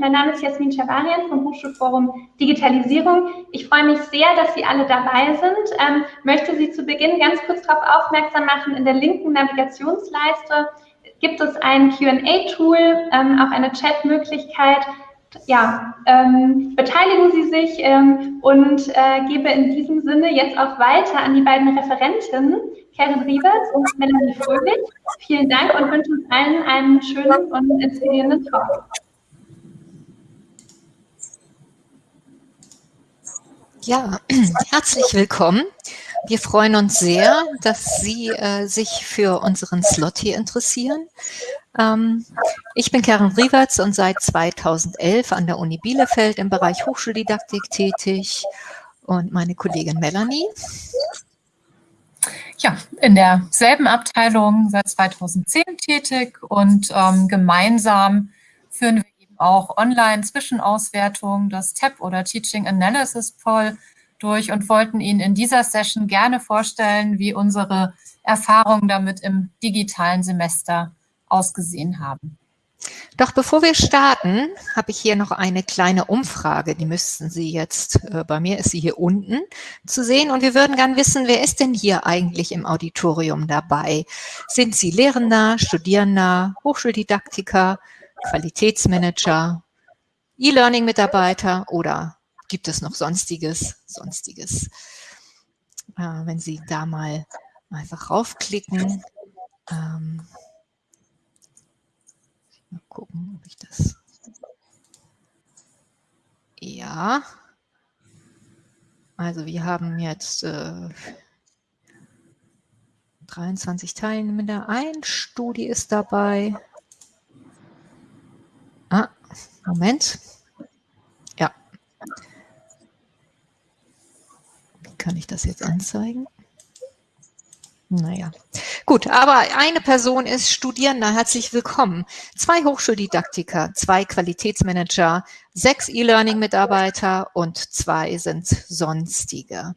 Mein Name ist Jasmin Schabarian vom Hochschulforum Digitalisierung. Ich freue mich sehr, dass Sie alle dabei sind. Ähm, möchte Sie zu Beginn ganz kurz darauf aufmerksam machen, in der linken Navigationsleiste gibt es ein Q&A-Tool, ähm, auch eine Chat-Möglichkeit. Ja, ähm, beteiligen Sie sich ähm, und äh, gebe in diesem Sinne jetzt auch weiter an die beiden Referentinnen, Karen Riebers und Melanie Fröhlich. Vielen Dank und wünsche uns allen einen schönen und inspirierenden Talk. Ja, herzlich willkommen. Wir freuen uns sehr, dass Sie äh, sich für unseren Slot hier interessieren. Ähm, ich bin Karen Riewertz und seit 2011 an der Uni Bielefeld im Bereich Hochschuldidaktik tätig und meine Kollegin Melanie. Ja, in derselben Abteilung seit 2010 tätig und ähm, gemeinsam führen auch Online-Zwischenauswertung, das TAP oder Teaching Analysis Poll durch und wollten Ihnen in dieser Session gerne vorstellen, wie unsere Erfahrungen damit im digitalen Semester ausgesehen haben. Doch bevor wir starten, habe ich hier noch eine kleine Umfrage. Die müssten Sie jetzt, äh, bei mir ist sie hier unten zu sehen. Und wir würden gern wissen, wer ist denn hier eigentlich im Auditorium dabei? Sind Sie Lehrender, Studierender, Hochschuldidaktiker, Qualitätsmanager, E-Learning-Mitarbeiter oder gibt es noch Sonstiges? Sonstiges. Äh, wenn Sie da mal einfach raufklicken. Ähm, mal gucken, ob ich das... Ja. Also wir haben jetzt äh, 23 Teilnehmer. Ein Studie ist dabei. Ah, Moment. Kann ich das jetzt anzeigen? Naja, gut, aber eine Person ist Studierender, herzlich willkommen. Zwei Hochschuldidaktiker, zwei Qualitätsmanager, sechs E-Learning-Mitarbeiter und zwei sind Sonstige.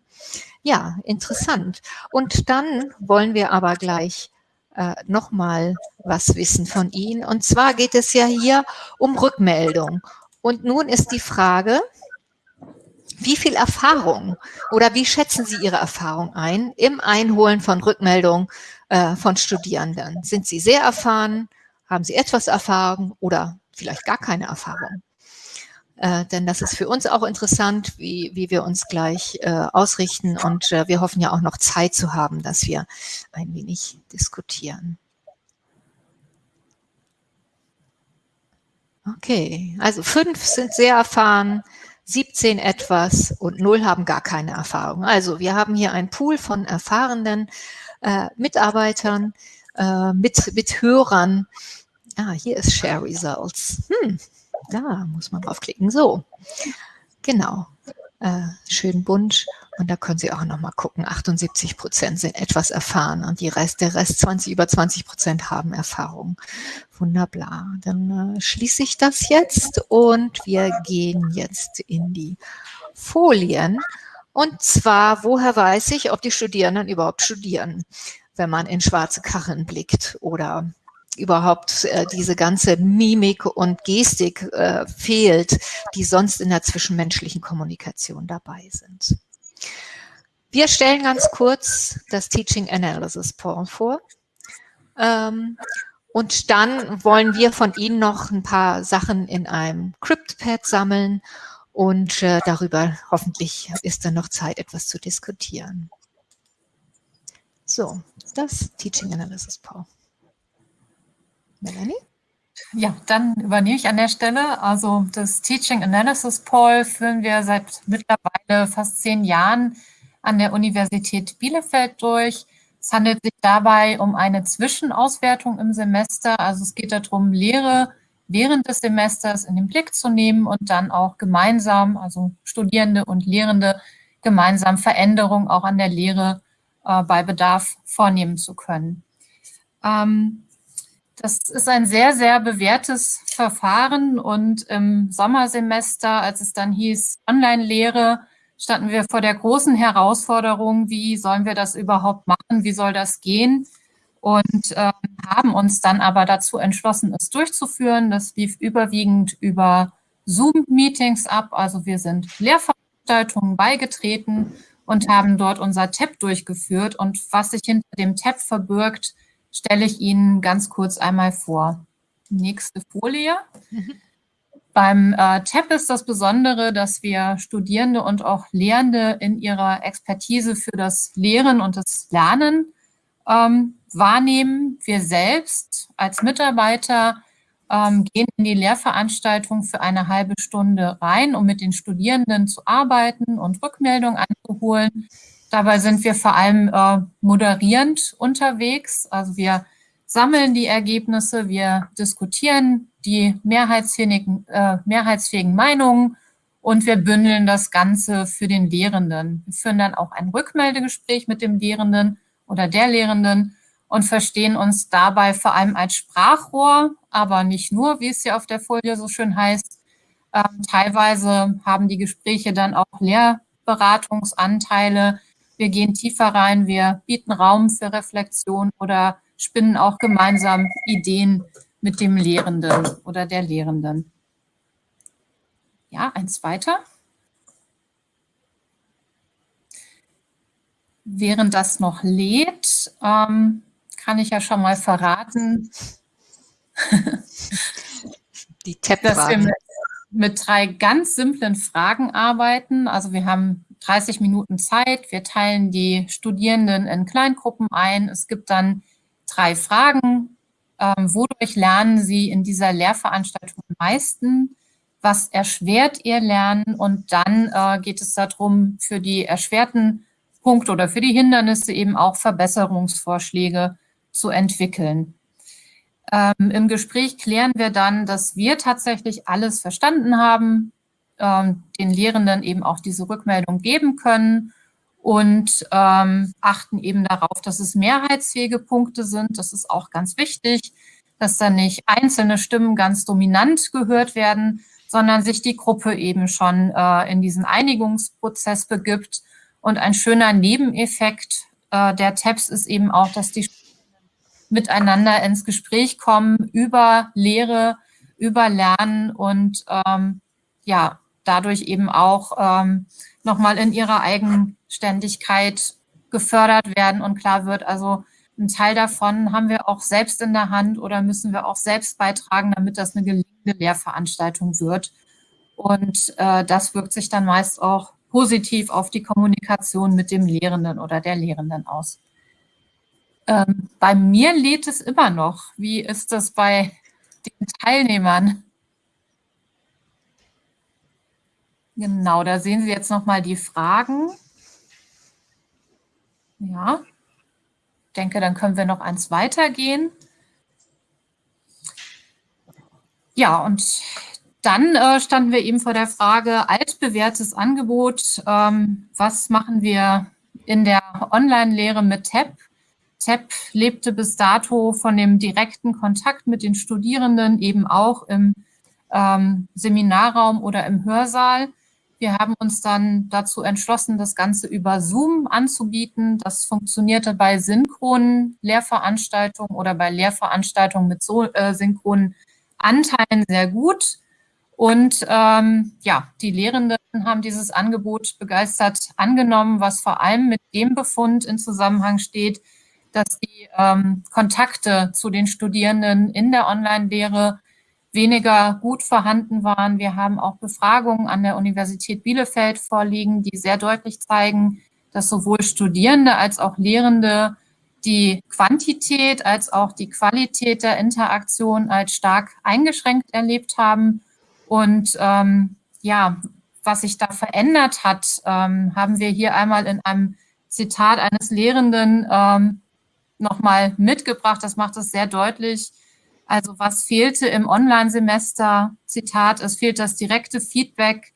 Ja, interessant. Und dann wollen wir aber gleich äh, nochmal was wissen von Ihnen. Und zwar geht es ja hier um Rückmeldung. Und nun ist die Frage, wie viel Erfahrung oder wie schätzen Sie Ihre Erfahrung ein im Einholen von Rückmeldungen äh, von Studierenden? Sind Sie sehr erfahren? Haben Sie etwas Erfahrung oder vielleicht gar keine Erfahrung? Äh, denn das ist für uns auch interessant, wie, wie wir uns gleich äh, ausrichten und äh, wir hoffen ja auch noch Zeit zu haben, dass wir ein wenig diskutieren. Okay, also fünf sind sehr erfahren, 17 etwas und 0 haben gar keine Erfahrung. Also wir haben hier einen Pool von erfahrenen äh, Mitarbeitern, äh, mit, mit Hörern. Ah, hier ist Share Results. Hm, da muss man draufklicken. So, genau. Äh, schön bunt. Und da können Sie auch noch mal gucken, 78 Prozent sind etwas erfahren und die Rest, der Rest 20, über 20 Prozent haben Erfahrung. Wunderbar. Dann äh, schließe ich das jetzt und wir gehen jetzt in die Folien. Und zwar, woher weiß ich, ob die Studierenden überhaupt studieren, wenn man in schwarze Kacheln blickt oder überhaupt äh, diese ganze Mimik und Gestik äh, fehlt, die sonst in der zwischenmenschlichen Kommunikation dabei sind. Wir stellen ganz kurz das Teaching Analysis vor. Ähm, und dann wollen wir von Ihnen noch ein paar Sachen in einem CryptPad sammeln und äh, darüber hoffentlich ist dann noch Zeit, etwas zu diskutieren. So, das Teaching Analysis Poll. Melanie? Ja, dann übernehme ich an der Stelle. Also das Teaching Analysis Poll führen wir seit mittlerweile fast zehn Jahren an der Universität Bielefeld durch. Es handelt sich dabei um eine Zwischenauswertung im Semester. Also es geht darum, Lehre während des Semesters in den Blick zu nehmen und dann auch gemeinsam, also Studierende und Lehrende, gemeinsam Veränderungen auch an der Lehre äh, bei Bedarf vornehmen zu können. Ähm, das ist ein sehr, sehr bewährtes Verfahren und im Sommersemester, als es dann hieß Online-Lehre, standen wir vor der großen Herausforderung, wie sollen wir das überhaupt machen, wie soll das gehen und äh, haben uns dann aber dazu entschlossen, es durchzuführen. Das lief überwiegend über Zoom-Meetings ab. Also wir sind Lehrveranstaltungen beigetreten und haben dort unser TAP durchgeführt. Und was sich hinter dem TAP verbirgt, stelle ich Ihnen ganz kurz einmal vor. Nächste Folie. Mhm. Beim äh, TAP ist das Besondere, dass wir Studierende und auch Lehrende in ihrer Expertise für das Lehren und das Lernen ähm, wahrnehmen. Wir selbst als Mitarbeiter ähm, gehen in die Lehrveranstaltung für eine halbe Stunde rein, um mit den Studierenden zu arbeiten und Rückmeldungen einzuholen. Dabei sind wir vor allem äh, moderierend unterwegs. Also wir sammeln die Ergebnisse, wir diskutieren die mehrheitsfähigen, äh, mehrheitsfähigen Meinungen und wir bündeln das Ganze für den Lehrenden. Wir führen dann auch ein Rückmeldegespräch mit dem Lehrenden oder der Lehrenden und verstehen uns dabei vor allem als Sprachrohr, aber nicht nur, wie es hier auf der Folie so schön heißt. Ähm, teilweise haben die Gespräche dann auch Lehrberatungsanteile. Wir gehen tiefer rein, wir bieten Raum für Reflexion oder spinnen auch gemeinsam Ideen mit dem Lehrenden oder der Lehrenden. Ja, eins weiter. Während das noch lädt, ähm, kann ich ja schon mal verraten, dass wir mit, mit drei ganz simplen Fragen arbeiten. Also wir haben 30 Minuten Zeit. Wir teilen die Studierenden in Kleingruppen ein. Es gibt dann drei Fragen. Ähm, wodurch lernen Sie in dieser Lehrveranstaltung am meisten? Was erschwert Ihr Lernen? Und dann äh, geht es darum, für die erschwerten Punkte oder für die Hindernisse eben auch Verbesserungsvorschläge zu entwickeln. Ähm, Im Gespräch klären wir dann, dass wir tatsächlich alles verstanden haben, ähm, den Lehrenden eben auch diese Rückmeldung geben können und ähm, achten eben darauf, dass es mehrheitsfähige Punkte sind. Das ist auch ganz wichtig, dass da nicht einzelne Stimmen ganz dominant gehört werden, sondern sich die Gruppe eben schon äh, in diesen Einigungsprozess begibt. Und ein schöner Nebeneffekt äh, der TAPS ist eben auch, dass die miteinander ins Gespräch kommen über Lehre, über Lernen und ähm, ja, dadurch eben auch ähm, nochmal in ihrer Eigenständigkeit gefördert werden und klar wird, also ein Teil davon haben wir auch selbst in der Hand oder müssen wir auch selbst beitragen, damit das eine gelingende Lehrveranstaltung wird. Und äh, das wirkt sich dann meist auch positiv auf die Kommunikation mit dem Lehrenden oder der Lehrenden aus. Ähm, bei mir lädt es immer noch. Wie ist das bei den Teilnehmern? Genau, da sehen Sie jetzt nochmal die Fragen. Ja, ich denke, dann können wir noch eins weitergehen. Ja, und dann äh, standen wir eben vor der Frage, altbewährtes Angebot, ähm, was machen wir in der Online-Lehre mit TAP? TAP lebte bis dato von dem direkten Kontakt mit den Studierenden, eben auch im ähm, Seminarraum oder im Hörsaal. Wir haben uns dann dazu entschlossen, das Ganze über Zoom anzubieten. Das funktionierte bei synchronen Lehrveranstaltungen oder bei Lehrveranstaltungen mit so äh, synchronen Anteilen sehr gut. Und ähm, ja, die Lehrenden haben dieses Angebot begeistert angenommen, was vor allem mit dem Befund in Zusammenhang steht, dass die ähm, Kontakte zu den Studierenden in der Online-Lehre weniger gut vorhanden waren. Wir haben auch Befragungen an der Universität Bielefeld vorliegen, die sehr deutlich zeigen, dass sowohl Studierende als auch Lehrende die Quantität als auch die Qualität der Interaktion als stark eingeschränkt erlebt haben. Und ähm, ja, was sich da verändert hat, ähm, haben wir hier einmal in einem Zitat eines Lehrenden ähm, nochmal mitgebracht. Das macht es sehr deutlich. Also was fehlte im Online-Semester? Zitat, es fehlt das direkte Feedback,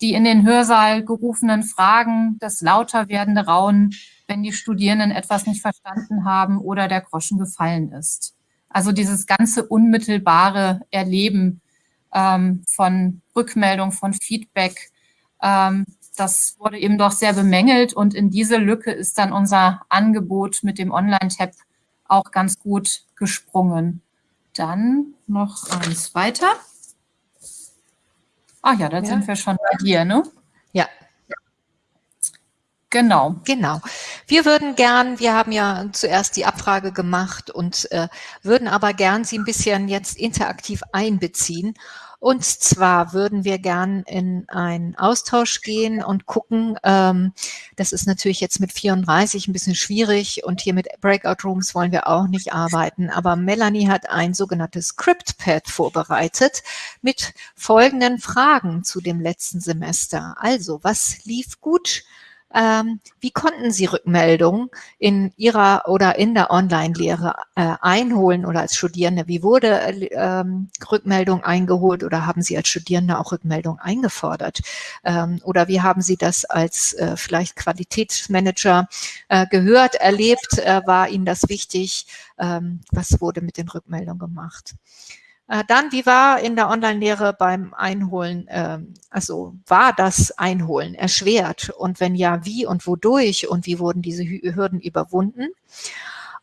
die in den Hörsaal gerufenen Fragen, das lauter werdende Raunen, wenn die Studierenden etwas nicht verstanden haben oder der Groschen gefallen ist. Also dieses ganze unmittelbare Erleben ähm, von Rückmeldung, von Feedback, ähm, das wurde eben doch sehr bemängelt und in diese Lücke ist dann unser Angebot mit dem Online-Tab auch ganz gut gesprungen. Dann noch eins weiter. Ach ja, da ja. sind wir schon bei dir, ne? Ja. Genau. Genau. Wir würden gern, wir haben ja zuerst die Abfrage gemacht und äh, würden aber gern Sie ein bisschen jetzt interaktiv einbeziehen und zwar würden wir gern in einen Austausch gehen und gucken, ähm, das ist natürlich jetzt mit 34 ein bisschen schwierig und hier mit Breakout Rooms wollen wir auch nicht arbeiten, aber Melanie hat ein sogenanntes Script-Pad vorbereitet mit folgenden Fragen zu dem letzten Semester. Also, was lief gut? Ähm, wie konnten Sie Rückmeldungen in Ihrer oder in der Online-Lehre äh, einholen oder als Studierende? Wie wurde äh, ähm, Rückmeldung eingeholt oder haben Sie als Studierende auch Rückmeldung eingefordert? Ähm, oder wie haben Sie das als äh, vielleicht Qualitätsmanager äh, gehört, erlebt? Äh, war Ihnen das wichtig? Ähm, was wurde mit den Rückmeldungen gemacht? Äh, dann, wie war in der Online-Lehre beim Einholen, ähm, also war das Einholen erschwert? Und wenn ja, wie und wodurch und wie wurden diese Hürden überwunden?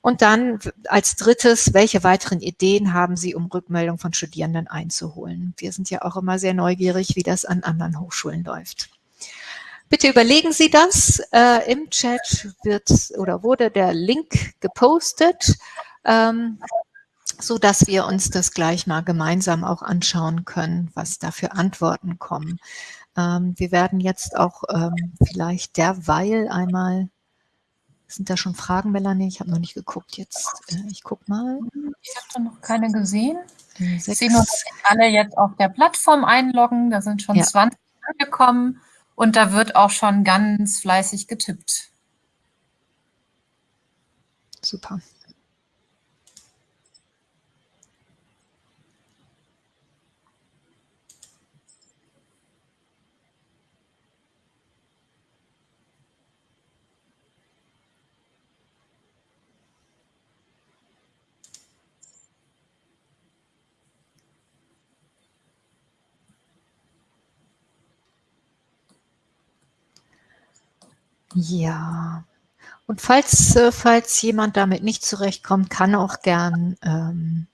Und dann als drittes, welche weiteren Ideen haben Sie, um Rückmeldung von Studierenden einzuholen? Wir sind ja auch immer sehr neugierig, wie das an anderen Hochschulen läuft. Bitte überlegen Sie das. Äh, Im Chat wird oder wurde der Link gepostet. Ähm, so dass wir uns das gleich mal gemeinsam auch anschauen können, was da für Antworten kommen. Ähm, wir werden jetzt auch ähm, vielleicht derweil einmal, sind da schon Fragen, Melanie? Ich habe noch nicht geguckt jetzt. Äh, ich gucke mal. Ich habe da noch keine gesehen. Ich sehe nur, dass alle jetzt auf der Plattform einloggen. Da sind schon ja. 20 angekommen und da wird auch schon ganz fleißig getippt. Super. Ja. Und falls, äh, falls jemand damit nicht zurechtkommt, kann auch gern, ähm,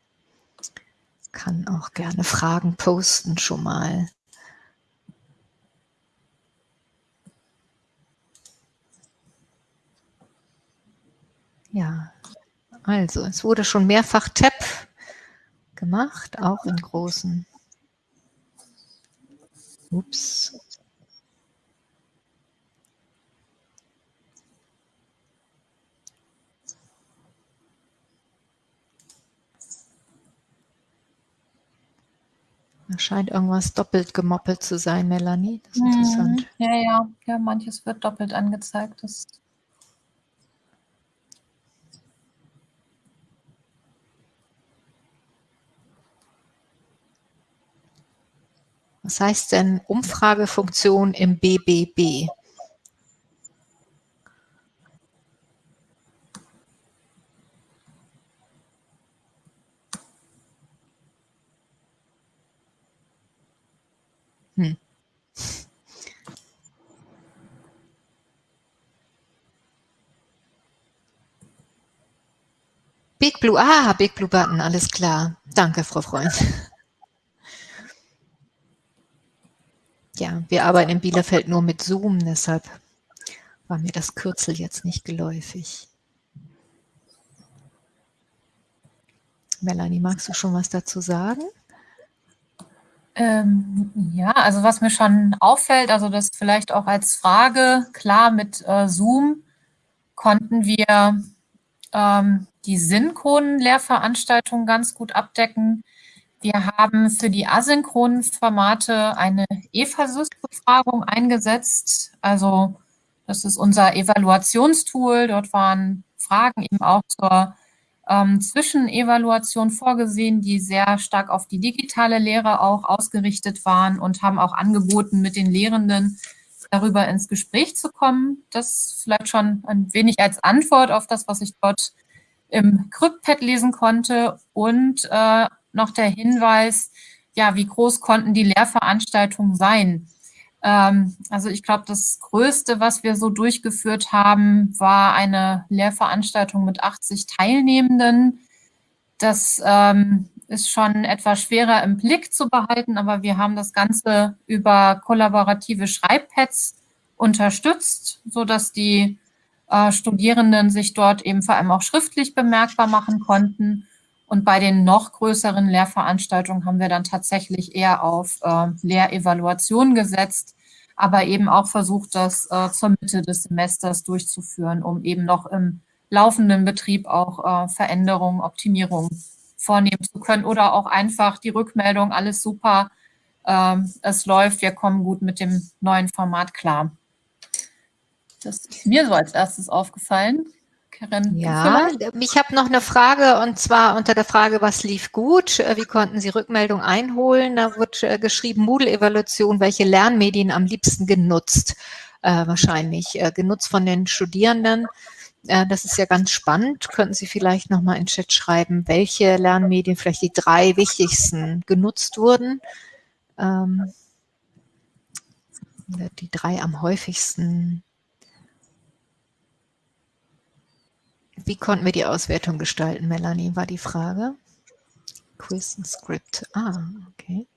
kann auch gerne Fragen posten schon mal. Ja, also es wurde schon mehrfach Tab gemacht, auch in großen. Ups. Da scheint irgendwas doppelt gemoppelt zu sein, Melanie. Das ist mhm. interessant. Ja, ja, ja, manches wird doppelt angezeigt. Das Was heißt denn Umfragefunktion im BBB? Big Blue, ah, Big Blue Button, alles klar. Danke, Frau Freund. Ja, wir arbeiten in Bielefeld nur mit Zoom, deshalb war mir das Kürzel jetzt nicht geläufig. Melanie, magst du schon was dazu sagen? Ähm, ja, also was mir schon auffällt, also das vielleicht auch als Frage, klar mit äh, Zoom konnten wir ähm, die synchronen Lehrveranstaltungen ganz gut abdecken. Wir haben für die asynchronen Formate eine EVASYS-Befragung eingesetzt. Also das ist unser Evaluationstool. Dort waren Fragen eben auch zur ähm, Zwischenevaluation vorgesehen, die sehr stark auf die digitale Lehre auch ausgerichtet waren und haben auch angeboten, mit den Lehrenden darüber ins Gespräch zu kommen. Das vielleicht schon ein wenig als Antwort auf das, was ich dort im CryptPad lesen konnte und äh, noch der Hinweis, ja, wie groß konnten die Lehrveranstaltungen sein? Ähm, also ich glaube, das Größte, was wir so durchgeführt haben, war eine Lehrveranstaltung mit 80 Teilnehmenden. Das ähm, ist schon etwas schwerer im Blick zu behalten, aber wir haben das Ganze über kollaborative Schreibpads unterstützt, sodass die äh, Studierenden sich dort eben vor allem auch schriftlich bemerkbar machen konnten. Und bei den noch größeren Lehrveranstaltungen haben wir dann tatsächlich eher auf äh, Lehrevaluation gesetzt, aber eben auch versucht, das äh, zur Mitte des Semesters durchzuführen, um eben noch im laufenden Betrieb auch äh, Veränderungen, Optimierungen vornehmen zu können oder auch einfach die Rückmeldung, alles super, ähm, es läuft, wir kommen gut mit dem neuen Format klar. Das ist mir so als erstes aufgefallen. Karin, ja, ich habe noch eine Frage und zwar unter der Frage, was lief gut? Äh, wie konnten Sie Rückmeldung einholen? Da wird äh, geschrieben, Moodle-Evaluation, welche Lernmedien am liebsten genutzt? Äh, wahrscheinlich äh, genutzt von den Studierenden. Äh, das ist ja ganz spannend. Könnten Sie vielleicht nochmal in Chat schreiben, welche Lernmedien vielleicht die drei wichtigsten genutzt wurden? Ähm, die drei am häufigsten Wie konnten wir die Auswertung gestalten, Melanie, war die Frage. Quiz und Script. Ah, okay.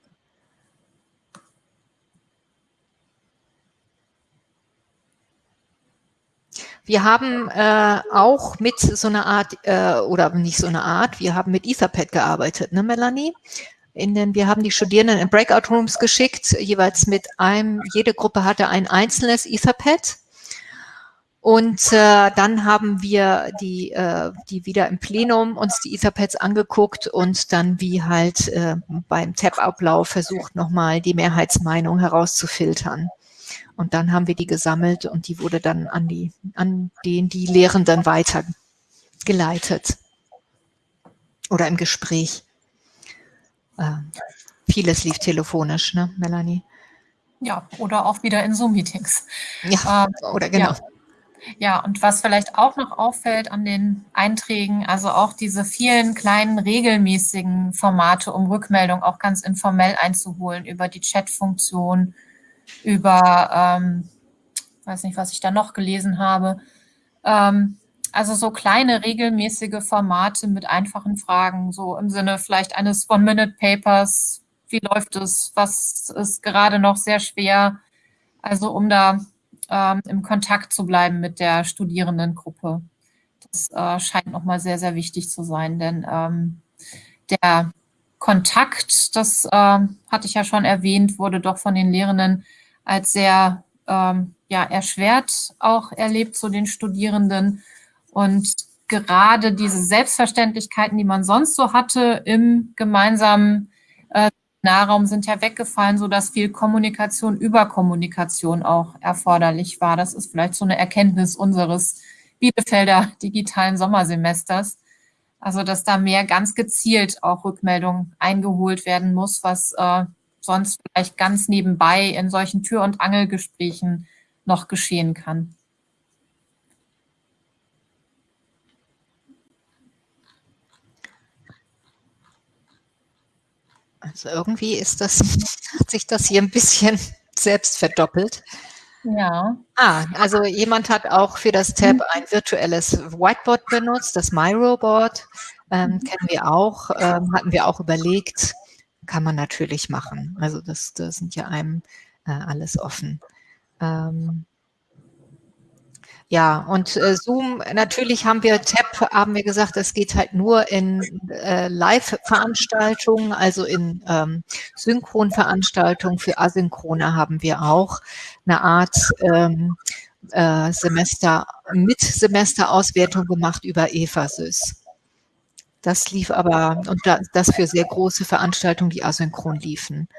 Wir haben äh, auch mit so einer Art, äh, oder nicht so einer Art, wir haben mit Etherpad gearbeitet, ne Melanie? In den, wir haben die Studierenden in Breakout Rooms geschickt, jeweils mit einem, jede Gruppe hatte ein einzelnes Etherpad und äh, dann haben wir die, äh, die wieder im Plenum uns die Etherpads angeguckt und dann wie halt äh, beim Tab-Ablauf versucht, nochmal die Mehrheitsmeinung herauszufiltern. Und dann haben wir die gesammelt und die wurde dann an, die, an den die Lehrenden weitergeleitet. Oder im Gespräch. Äh, vieles lief telefonisch, ne, Melanie? Ja, oder auch wieder in Zoom-Meetings. Ja, ähm, oder genau. Ja. Ja, und was vielleicht auch noch auffällt an den Einträgen, also auch diese vielen kleinen regelmäßigen Formate, um Rückmeldung auch ganz informell einzuholen über die Chat-Funktion, über, ähm, weiß nicht, was ich da noch gelesen habe. Ähm, also so kleine regelmäßige Formate mit einfachen Fragen, so im Sinne vielleicht eines One-Minute-Papers. Wie läuft es? Was ist gerade noch sehr schwer? Also um da ähm, im Kontakt zu bleiben mit der Studierendengruppe. Das äh, scheint nochmal sehr, sehr wichtig zu sein, denn ähm, der Kontakt, das äh, hatte ich ja schon erwähnt, wurde doch von den Lehrenden als sehr ähm, ja, erschwert auch erlebt zu den Studierenden. Und gerade diese Selbstverständlichkeiten, die man sonst so hatte im gemeinsamen äh, Nahraum sind ja weggefallen, sodass viel Kommunikation über Kommunikation auch erforderlich war. Das ist vielleicht so eine Erkenntnis unseres Bielefelder digitalen Sommersemesters. Also, dass da mehr ganz gezielt auch Rückmeldungen eingeholt werden muss, was äh, sonst vielleicht ganz nebenbei in solchen Tür- und Angelgesprächen noch geschehen kann. Also irgendwie ist das, hat sich das hier ein bisschen selbst verdoppelt. Ja. Ah, also jemand hat auch für das Tab ein virtuelles Whiteboard benutzt, das MyRoboard. Ähm, mhm. kennen wir auch, ähm, hatten wir auch überlegt, kann man natürlich machen. Also das, das sind ja einem äh, alles offen. Ähm, ja, und äh, Zoom, natürlich haben wir Tab, haben wir gesagt, es geht halt nur in äh, Live-Veranstaltungen, also in ähm, Synchronveranstaltungen. Für Asynchrone haben wir auch eine Art ähm, äh, Semester, mit Semesterauswertung gemacht über EVASYS. Das lief aber, und das für sehr große Veranstaltungen, die asynchron liefen.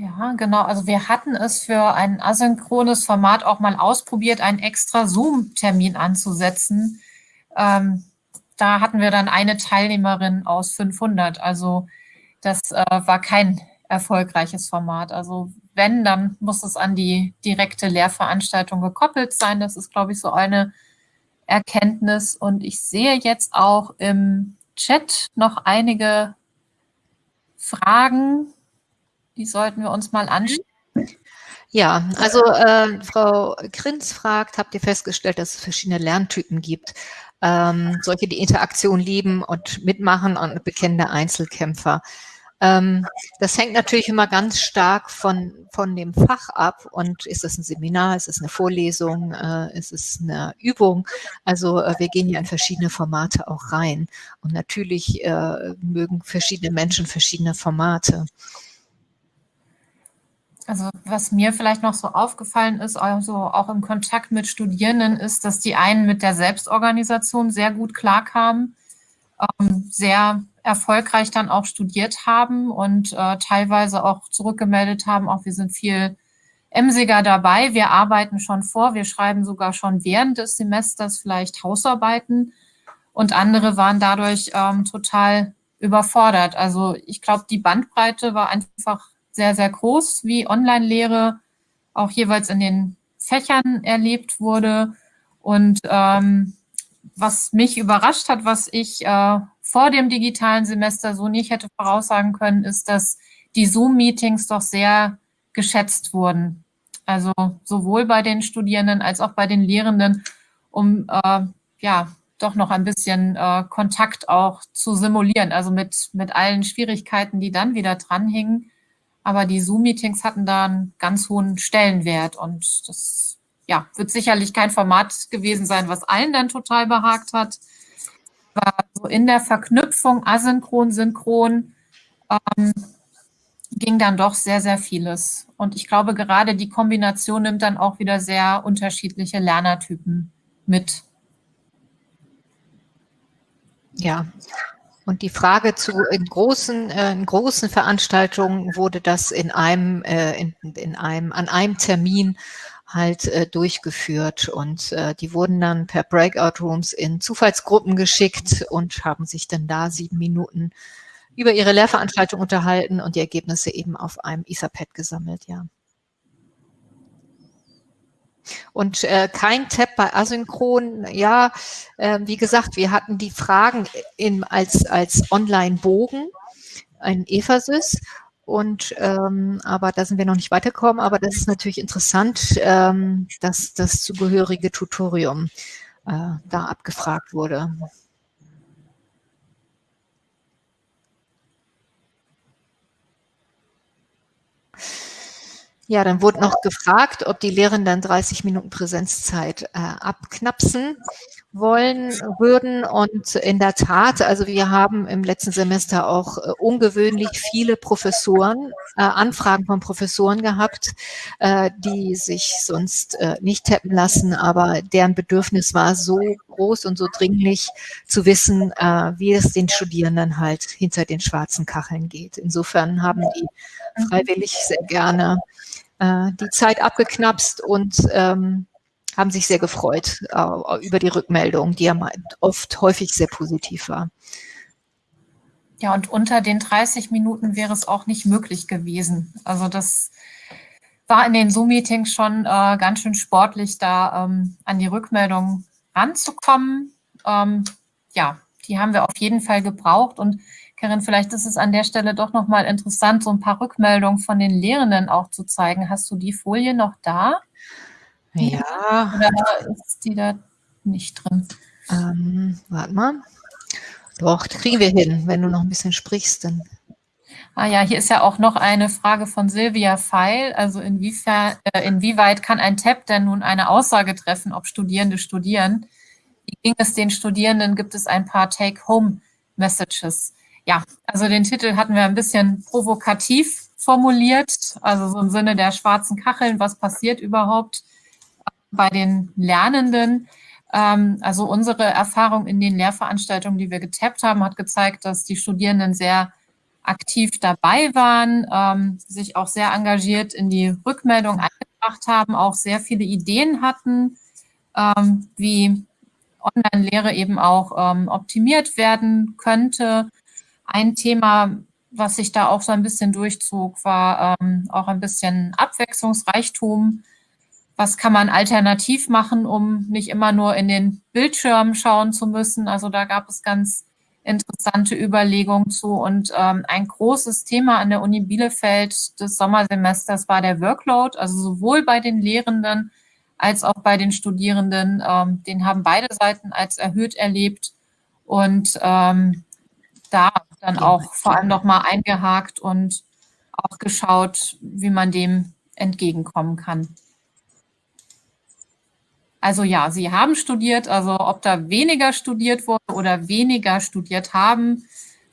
Ja, genau. Also wir hatten es für ein asynchrones Format auch mal ausprobiert, einen extra Zoom-Termin anzusetzen. Ähm, da hatten wir dann eine Teilnehmerin aus 500. Also das äh, war kein erfolgreiches Format. Also wenn, dann muss es an die direkte Lehrveranstaltung gekoppelt sein. Das ist, glaube ich, so eine Erkenntnis. Und ich sehe jetzt auch im Chat noch einige Fragen die sollten wir uns mal anschauen. Ja, also äh, Frau Krinz fragt, habt ihr festgestellt, dass es verschiedene Lerntypen gibt? ähm, solche, die Interaktion lieben und mitmachen und bekennende Einzelkämpfer. Ähm, das hängt natürlich immer ganz stark von, von dem Fach ab. Und ist es ein Seminar, ist es eine Vorlesung, äh, ist es eine Übung? Also äh, wir gehen ja in verschiedene Formate auch rein. Und natürlich äh, mögen verschiedene Menschen verschiedene Formate. Also was mir vielleicht noch so aufgefallen ist, also auch im Kontakt mit Studierenden, ist, dass die einen mit der Selbstorganisation sehr gut klarkamen, ähm, sehr erfolgreich dann auch studiert haben und äh, teilweise auch zurückgemeldet haben, auch wir sind viel emsiger dabei, wir arbeiten schon vor, wir schreiben sogar schon während des Semesters vielleicht Hausarbeiten und andere waren dadurch ähm, total überfordert. Also ich glaube, die Bandbreite war einfach sehr, sehr groß, wie Online-Lehre auch jeweils in den Fächern erlebt wurde. Und ähm, was mich überrascht hat, was ich äh, vor dem digitalen Semester so nicht hätte voraussagen können, ist, dass die Zoom-Meetings doch sehr geschätzt wurden. Also sowohl bei den Studierenden als auch bei den Lehrenden, um äh, ja doch noch ein bisschen äh, Kontakt auch zu simulieren, also mit, mit allen Schwierigkeiten, die dann wieder dranhingen. Aber die Zoom-Meetings hatten da einen ganz hohen Stellenwert und das ja, wird sicherlich kein Format gewesen sein, was allen dann total behagt hat. Aber so in der Verknüpfung asynchron, synchron ähm, ging dann doch sehr, sehr vieles. Und ich glaube, gerade die Kombination nimmt dann auch wieder sehr unterschiedliche Lernertypen mit. Ja, und die Frage zu in großen, äh, in großen Veranstaltungen wurde das in einem, äh, in, in einem, an einem Termin halt äh, durchgeführt und äh, die wurden dann per Breakout Rooms in Zufallsgruppen geschickt und haben sich dann da sieben Minuten über ihre Lehrveranstaltung unterhalten und die Ergebnisse eben auf einem Etherpad gesammelt, ja. Und äh, kein Tab bei Asynchron, ja, äh, wie gesagt, wir hatten die Fragen in, als, als Online-Bogen, ein Evasys. Und ähm, aber da sind wir noch nicht weitergekommen, aber das ist natürlich interessant, ähm, dass das zugehörige Tutorium äh, da abgefragt wurde. Ja, dann wurde noch gefragt, ob die Lehrenden 30 Minuten Präsenzzeit äh, abknapsen wollen würden. Und in der Tat, also wir haben im letzten Semester auch äh, ungewöhnlich viele Professoren, äh, Anfragen von Professoren gehabt, äh, die sich sonst äh, nicht tappen lassen, aber deren Bedürfnis war so groß und so dringlich zu wissen, äh, wie es den Studierenden halt hinter den schwarzen Kacheln geht. Insofern haben die freiwillig sehr gerne äh, die Zeit abgeknapst und ähm, haben sich sehr gefreut äh, über die Rückmeldung, die ja oft häufig sehr positiv war. Ja, und unter den 30 Minuten wäre es auch nicht möglich gewesen. Also das war in den Zoom-Meetings schon äh, ganz schön sportlich, da ähm, an die Rückmeldung ranzukommen. Ähm, ja, die haben wir auf jeden Fall gebraucht und Karin, vielleicht ist es an der Stelle doch nochmal interessant, so ein paar Rückmeldungen von den Lehrenden auch zu zeigen. Hast du die Folie noch da? Ja. Oder ist die da nicht drin? Ähm, warte mal. Doch, kriegen wir hin, wenn du noch ein bisschen sprichst. Dann. Ah ja, hier ist ja auch noch eine Frage von Silvia Feil. Also inwiefern, äh, inwieweit kann ein Tab denn nun eine Aussage treffen, ob Studierende studieren? Wie ging es den Studierenden? Gibt es ein paar Take-Home-Messages? Ja, also den Titel hatten wir ein bisschen provokativ formuliert, also so im Sinne der schwarzen Kacheln, was passiert überhaupt bei den Lernenden. Ähm, also unsere Erfahrung in den Lehrveranstaltungen, die wir getappt haben, hat gezeigt, dass die Studierenden sehr aktiv dabei waren, ähm, sich auch sehr engagiert in die Rückmeldung eingebracht haben, auch sehr viele Ideen hatten, ähm, wie Online-Lehre eben auch optimiert werden könnte. Ein Thema, was sich da auch so ein bisschen durchzog, war ähm, auch ein bisschen Abwechslungsreichtum. Was kann man alternativ machen, um nicht immer nur in den Bildschirm schauen zu müssen? Also da gab es ganz interessante Überlegungen zu. Und ähm, ein großes Thema an der Uni Bielefeld des Sommersemesters war der Workload, also sowohl bei den Lehrenden als auch bei den Studierenden. Ähm, den haben beide Seiten als erhöht erlebt und ähm, da dann auch vor allem nochmal eingehakt und auch geschaut, wie man dem entgegenkommen kann. Also ja, Sie haben studiert, also ob da weniger studiert wurde oder weniger studiert haben,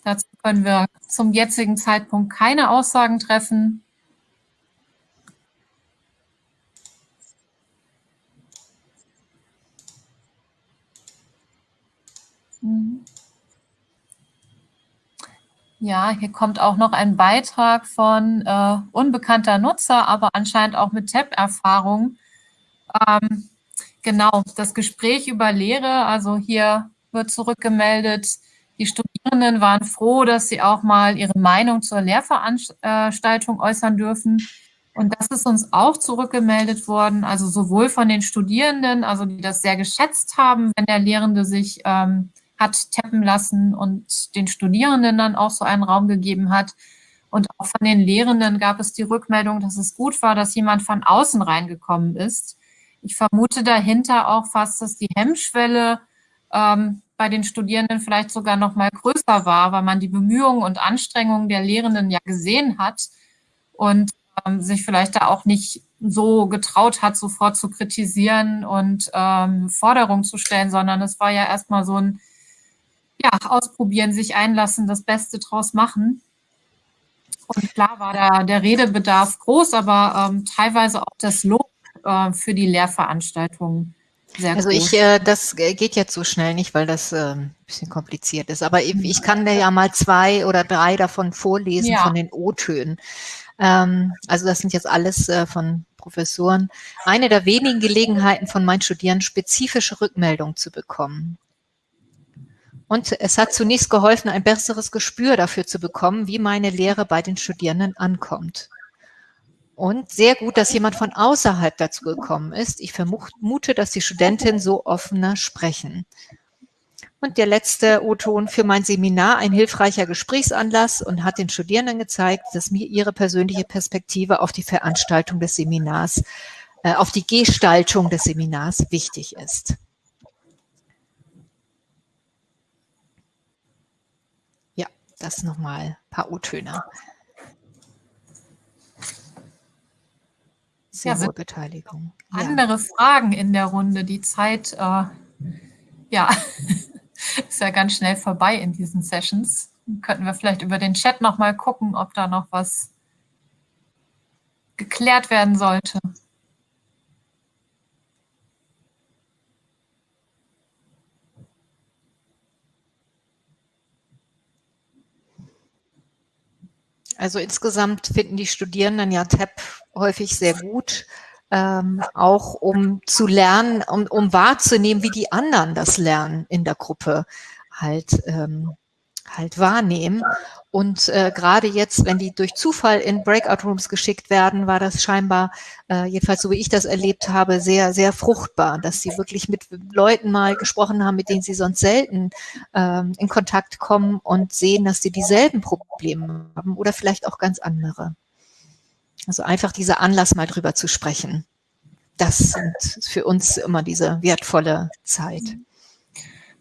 dazu können wir zum jetzigen Zeitpunkt keine Aussagen treffen. Ja, hier kommt auch noch ein Beitrag von äh, unbekannter Nutzer, aber anscheinend auch mit Tab-Erfahrung. Ähm, genau, das Gespräch über Lehre, also hier wird zurückgemeldet, die Studierenden waren froh, dass sie auch mal ihre Meinung zur Lehrveranstaltung äußern dürfen. Und das ist uns auch zurückgemeldet worden, also sowohl von den Studierenden, also die das sehr geschätzt haben, wenn der Lehrende sich ähm, hat tappen lassen und den Studierenden dann auch so einen Raum gegeben hat. Und auch von den Lehrenden gab es die Rückmeldung, dass es gut war, dass jemand von außen reingekommen ist. Ich vermute dahinter auch fast, dass die Hemmschwelle ähm, bei den Studierenden vielleicht sogar noch mal größer war, weil man die Bemühungen und Anstrengungen der Lehrenden ja gesehen hat und ähm, sich vielleicht da auch nicht so getraut hat, sofort zu kritisieren und ähm, Forderungen zu stellen, sondern es war ja erstmal so ein ja, ausprobieren, sich einlassen, das Beste draus machen. Und klar war da der Redebedarf groß, aber ähm, teilweise auch das Lob äh, für die Lehrveranstaltungen sehr also ich, äh, das geht jetzt so schnell nicht, weil das äh, ein bisschen kompliziert ist. Aber ich, ich kann dir ja mal zwei oder drei davon vorlesen ja. von den O-Tönen. Ähm, also das sind jetzt alles äh, von Professoren. Eine der wenigen Gelegenheiten von meinen Studierenden, spezifische Rückmeldungen zu bekommen. Und es hat zunächst geholfen, ein besseres Gespür dafür zu bekommen, wie meine Lehre bei den Studierenden ankommt. Und sehr gut, dass jemand von außerhalb dazu gekommen ist. Ich vermute, dass die Studentinnen so offener sprechen. Und der letzte O-Ton für mein Seminar, ein hilfreicher Gesprächsanlass und hat den Studierenden gezeigt, dass mir ihre persönliche Perspektive auf die Veranstaltung des Seminars, äh, auf die Gestaltung des Seminars wichtig ist. Ja, das nochmal ein paar O-Töne. Sehr ja, Beteiligung. Andere ja. Fragen in der Runde. Die Zeit, äh, ja, ist ja ganz schnell vorbei in diesen Sessions. Könnten wir vielleicht über den Chat nochmal gucken, ob da noch was geklärt werden sollte. Also insgesamt finden die Studierenden ja TAP häufig sehr gut, ähm, auch um zu lernen, um, um wahrzunehmen, wie die anderen das Lernen in der Gruppe halt, ähm, halt wahrnehmen. Und äh, gerade jetzt, wenn die durch Zufall in Breakout Rooms geschickt werden, war das scheinbar, äh, jedenfalls so wie ich das erlebt habe, sehr, sehr fruchtbar, dass sie wirklich mit Leuten mal gesprochen haben, mit denen sie sonst selten ähm, in Kontakt kommen und sehen, dass sie dieselben Probleme haben oder vielleicht auch ganz andere. Also einfach dieser Anlass, mal drüber zu sprechen. Das sind für uns immer diese wertvolle Zeit.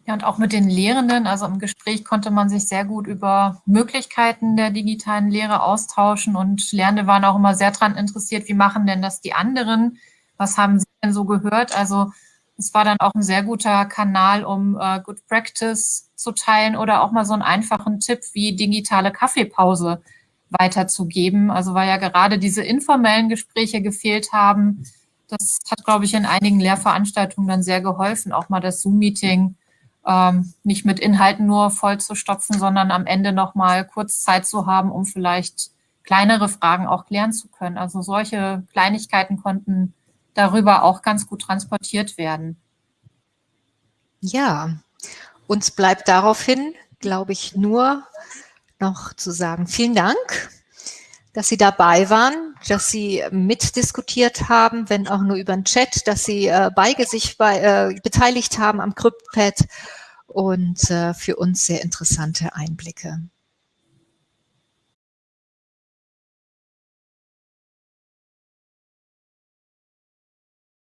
Ja, und auch mit den Lehrenden, also im Gespräch konnte man sich sehr gut über Möglichkeiten der digitalen Lehre austauschen und Lernende waren auch immer sehr daran interessiert, wie machen denn das die anderen? Was haben sie denn so gehört? Also es war dann auch ein sehr guter Kanal, um äh, Good Practice zu teilen oder auch mal so einen einfachen Tipp wie digitale Kaffeepause weiterzugeben. Also weil ja gerade diese informellen Gespräche gefehlt haben. Das hat, glaube ich, in einigen Lehrveranstaltungen dann sehr geholfen, auch mal das Zoom-Meeting ähm, nicht mit Inhalten nur voll zu stopfen, sondern am Ende nochmal kurz Zeit zu haben, um vielleicht kleinere Fragen auch klären zu können. Also solche Kleinigkeiten konnten darüber auch ganz gut transportiert werden. Ja, uns bleibt daraufhin, glaube ich, nur noch zu sagen, vielen Dank, dass Sie dabei waren, dass Sie mitdiskutiert haben, wenn auch nur über den Chat, dass Sie äh, beige sich bei, äh, beteiligt haben am CryptPad und äh, für uns sehr interessante Einblicke.